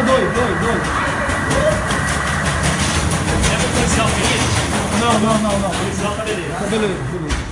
dois, dois. É pro policial feliz? Não, não, não, não. O policial tá beleza. Tá beleza, beleza.